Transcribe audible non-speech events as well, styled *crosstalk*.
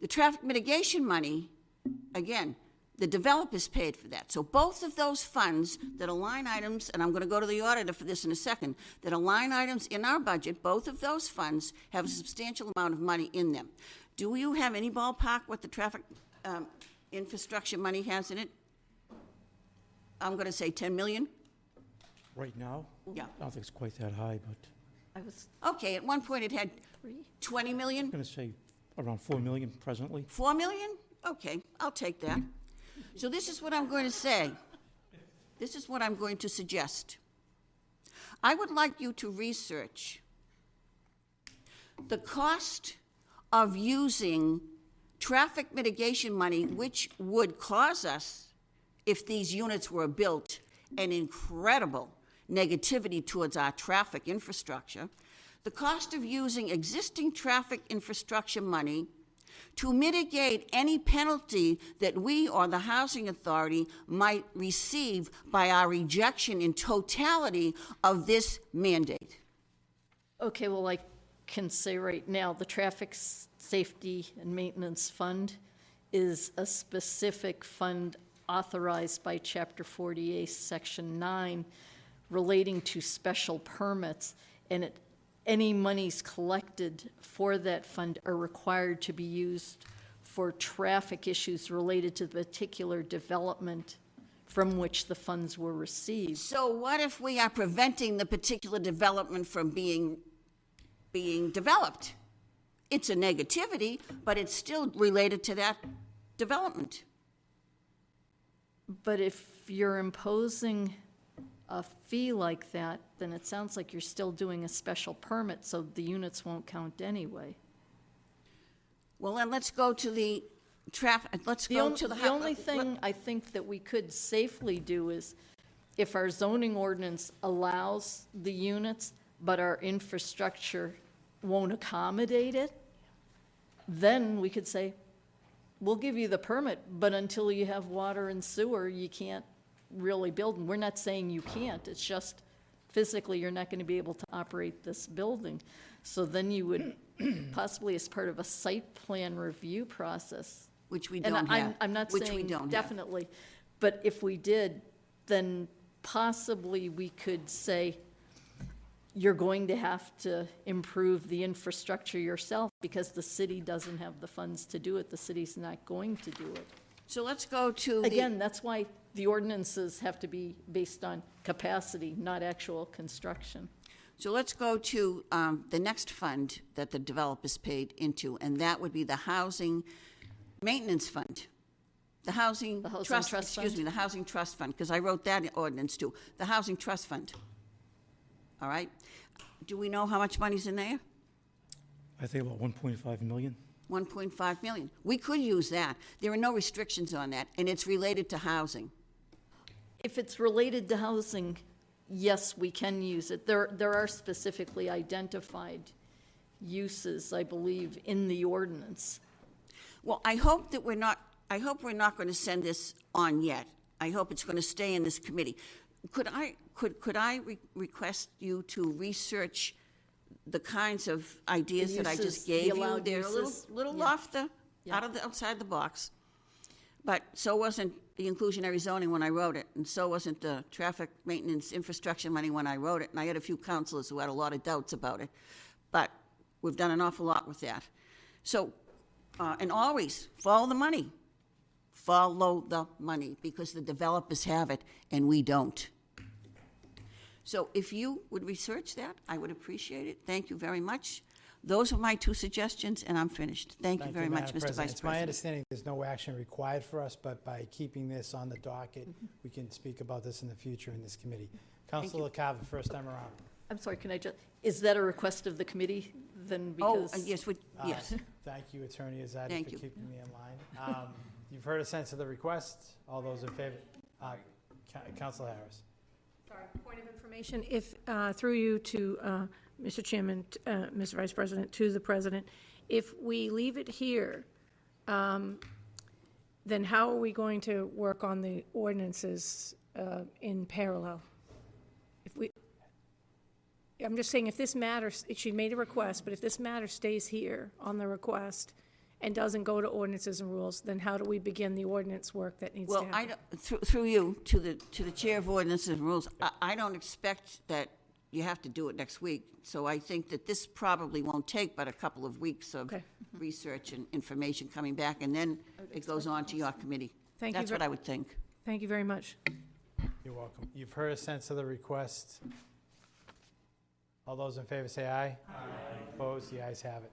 The traffic mitigation money, again, the developers paid for that. So both of those funds that are line items, and I'm gonna go to the auditor for this in a second, that are line items in our budget, both of those funds have a substantial amount of money in them. Do you have any ballpark what the traffic, um, infrastructure money has in it? I'm gonna say ten million? Right now? Yeah. I don't think it's quite that high, but I was Okay, at one point it had twenty million? I'm gonna say around 4 million presently. Four million? Okay, I'll take that. So this is what I'm going to say. This is what I'm going to suggest. I would like you to research the cost of using traffic mitigation money, which would cause us, if these units were built, an incredible negativity towards our traffic infrastructure. The cost of using existing traffic infrastructure money to mitigate any penalty that we or the housing authority might receive by our rejection in totality of this mandate. Okay, well, I can say right now, the Traffic Safety and Maintenance Fund is a specific fund authorized by Chapter 48, Section 9, relating to special permits, and it, any monies collected for that fund are required to be used for traffic issues related to the particular development from which the funds were received. So what if we are preventing the particular development from being, being developed? It's a negativity, but it's still related to that development. But if you're imposing a fee like that, then it sounds like you're still doing a special permit, so the units won't count anyway. Well, then let's go to the traffic, let's The go only, to the. the only uh, let- thing I think that we could safely do is, if our zoning ordinance allows the units, but our infrastructure won't accommodate it, then we could say, we'll give you the permit, but until you have water and sewer, you can't really build. And we're not saying you can't, it's just physically, you're not gonna be able to operate this building. So then you would *clears throat* possibly, as part of a site plan review process, Which we and don't I'm, have. I'm not which we saying don't have. definitely, but if we did, then possibly we could say, you're going to have to improve the infrastructure yourself because the city doesn't have the funds to do it. The city's not going to do it. So let's go to the. Again, that's why the ordinances have to be based on capacity, not actual construction. So let's go to um, the next fund that the developers paid into, and that would be the Housing Maintenance Fund. The Housing The Housing Trust, Trust excuse Fund? me, the Housing Trust Fund, because I wrote that ordinance too. The Housing Trust Fund. All right? Do we know how much money's in there? I think about 1.5 million. 1.5 million. We could use that. There are no restrictions on that, and it's related to housing. If it's related to housing, yes, we can use it. There, there are specifically identified uses, I believe, in the ordinance. Well, I hope that we're not, I hope we're not going to send this on yet. I hope it's going to stay in this committee. Could I, could, could I re- request you to research the kinds of ideas that I just the gave you? allowed They're a little, little yeah. off the, Yeah. out of the, outside the box. But so wasn't the inclusionary zoning when I wrote it, and so wasn't the traffic maintenance infrastructure money when I wrote it. And I had a few councilors who had a lot of doubts about it. But we've done an awful lot with that. So, uh, and always, follow the money. Follow the money, because the developers have it and we don't. So if you would research that, I would appreciate it. Thank you very much. Those are my two suggestions, and I'm finished. Thank you very much, Madam Mr. Vice It's my President. understanding there's no action required for us, but by keeping this on the docket, we can speak about this in the future in this committee. Councilor Carver, first time around. I'm sorry, can I just, is that a request of the committee then? Oh, Because uh, yes, we, Uh, yes. Thank you, Attorney Azadi, Thank for you. keeping me in line. Um, You've heard a sense of the request. All those in favor? Uh, Coun- Councilor Harris. Sorry, point of information, if, uh, through you to, uh, Mr. Chairman, uh, Mr. Vice President, to the President, if we leave it here, um, then how are we going to work on the ordinances uh, in parallel? If we, I'm just saying, if this matters, she made a request, but if this matter stays here on the request, and doesn't go to ordinances and rules, then how do we begin the ordinance work that needs to Well, happen? I, don't- through, through you, to the, to the Chair of Ordinances and Rules, I, I don't expect that you have to do it next week. So I think that this probably won't take but a couple of weeks of Okay. research and information coming back, and then it goes on to your committee. Thank you That's ver- what I would think. Thank you very much. You're welcome. You've heard a sense of the request. All those in favor say aye. Aye. Opposed? The ayes have it.